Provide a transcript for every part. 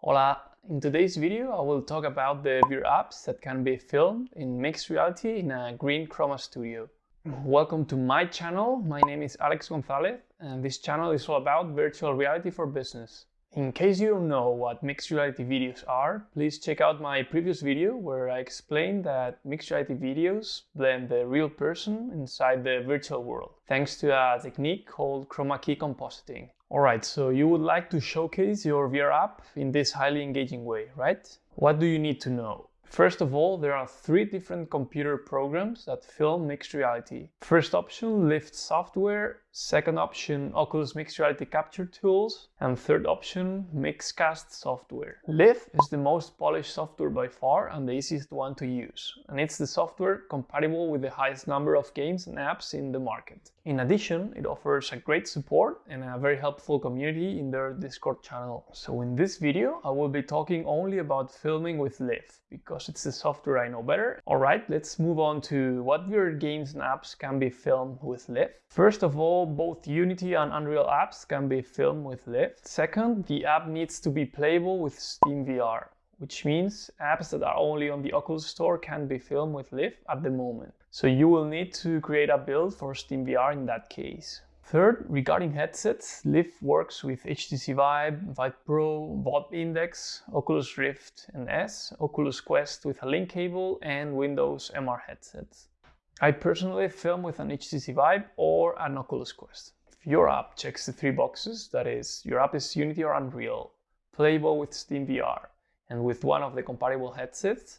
Hola! In today's video I will talk about the VR apps that can be filmed in mixed reality in a green chroma studio. Welcome to my channel, my name is Alex Gonzalez and this channel is all about virtual reality for business. In case you don't know what mixed reality videos are, please check out my previous video where I explained that mixed reality videos blend the real person inside the virtual world, thanks to a technique called chroma key compositing. Alright, so you would like to showcase your VR app in this highly engaging way, right? What do you need to know? First of all, there are three different computer programs that film mixed reality. First option, LIV software. Second option, Oculus Mixed Reality Capture Tools. And third option, MixCast software. LIV is the most polished software by far and the easiest one to use. And it's the software compatible with the highest number of games and apps in the market. In addition, it offers a great support and a very helpful community in their Discord channel. So in this video, I will be talking only about filming with LIV because it's the software I know better. Alright, let's move on to what VR games and apps can be filmed with LIV. First of all, both Unity and Unreal apps can be filmed with LIV. Second, the app needs to be playable with Steam VR, which means apps that are only on the Oculus Store can be filmed with LIV at the moment. So you will need to create a build for Steam VR in that case. Third, regarding headsets, LIV works with HTC Vive, Vive Pro, Valve Index, Oculus Rift and S, Oculus Quest with a link cable, and Windows MR headsets. I personally film with an HTC Vive or an Oculus Quest. If your app checks the three boxes, that is, your app is Unity or Unreal, playable with Steam VR, and with one of the compatible headsets,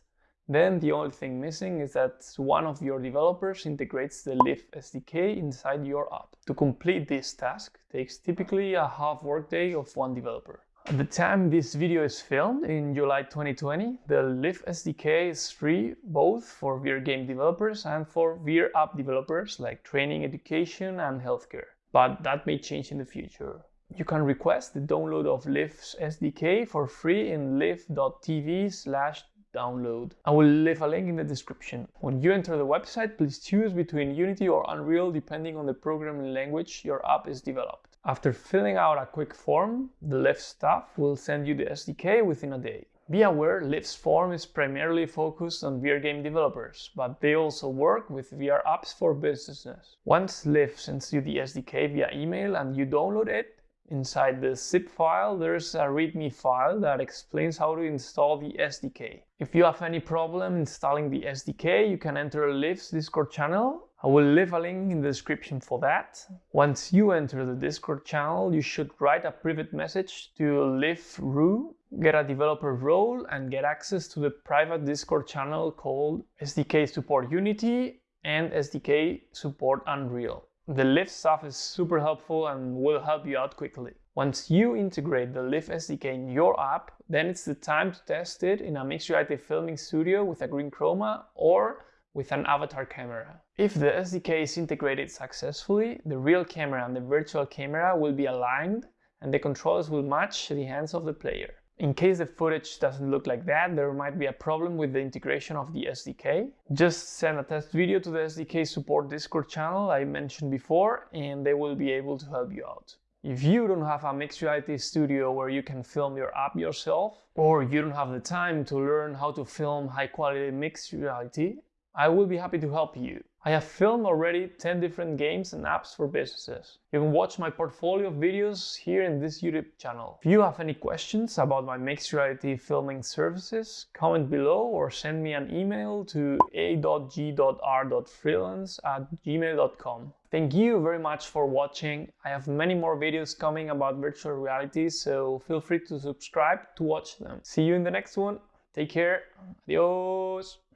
then the only thing missing is that one of your developers integrates the LIV SDK inside your app. To complete this task takes typically a half workday of one developer. At the time this video is filmed, in July 2020, the LIV SDK is free both for VR game developers and for VR app developers like training, education and healthcare. But that may change in the future. You can request the download of LIV's SDK for free in liv.tv slash download. I will leave a link in the description. When you enter the website, please choose between Unity or Unreal depending on the programming language your app is developed. After filling out a quick form, the LIV staff will send you the SDK within a day. Be aware, LIV's form is primarily focused on VR game developers, but they also work with VR apps for businesses. Once LIV sends you the SDK via email and you download it, Inside the zip file, there's a README file that explains how to install the SDK. If you have any problem installing the SDK, you can enter LIV's Discord channel I will leave a link in the description for that. Once you enter the Discord channel, you should write a private message to LIV Rue, get a developer role, and get access to the private Discord channel called SDK Support Unity and SDK Support Unreal. The LIV staff is super helpful and will help you out quickly. Once you integrate the LIV SDK in your app, then it's the time to test it in a mixed reality filming studio with a green chroma or with an avatar camera. If the SDK is integrated successfully, the real camera and the virtual camera will be aligned and the controls will match the hands of the player. In case the footage doesn't look like that, there might be a problem with the integration of the SDK. Just send a test video to the SDK support Discord channel I mentioned before and they will be able to help you out. If you don't have a mixed reality studio where you can film your app yourself, or you don't have the time to learn how to film high quality mixed reality, I will be happy to help you. I have filmed already 10 different games and apps for businesses. You can watch my portfolio of videos here in this YouTube channel. If you have any questions about my mixed reality filming services, comment below or send me an email to a.g.r.freelance at gmail.com. Thank you very much for watching. I have many more videos coming about virtual reality, so feel free to subscribe to watch them. See you in the next one. Take care. Adios.